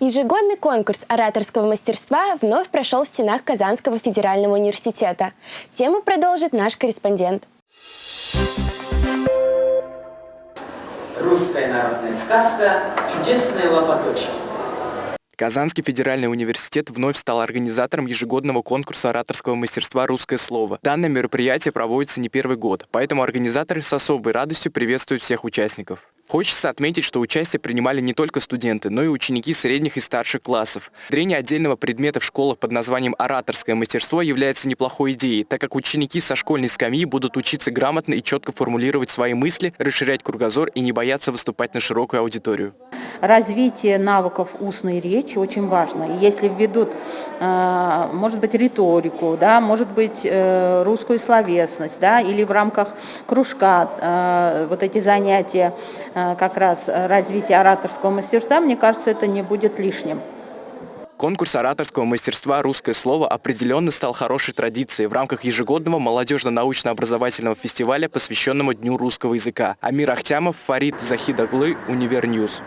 Ежегодный конкурс ораторского мастерства вновь прошел в стенах Казанского федерального университета. Тему продолжит наш корреспондент. Русская народная сказка «Чудесная лопаточка». Казанский федеральный университет вновь стал организатором ежегодного конкурса ораторского мастерства «Русское слово». Данное мероприятие проводится не первый год, поэтому организаторы с особой радостью приветствуют всех участников. Хочется отметить, что участие принимали не только студенты, но и ученики средних и старших классов. Дрение отдельного предмета в школах под названием «Ораторское мастерство» является неплохой идеей, так как ученики со школьной скамьи будут учиться грамотно и четко формулировать свои мысли, расширять кругозор и не бояться выступать на широкую аудиторию развитие навыков устной речи очень важно. И если введут, э, может быть, риторику, да, может быть, э, русскую словесность, да, или в рамках кружка э, вот эти занятия как раз развития ораторского мастерства, мне кажется, это не будет лишним. Конкурс ораторского мастерства «Русское слово» определенно стал хорошей традицией в рамках ежегодного молодежно-научно-образовательного фестиваля, посвященного Дню русского языка. Амир Ахтямов, Фарид Захидаглы, Univer News.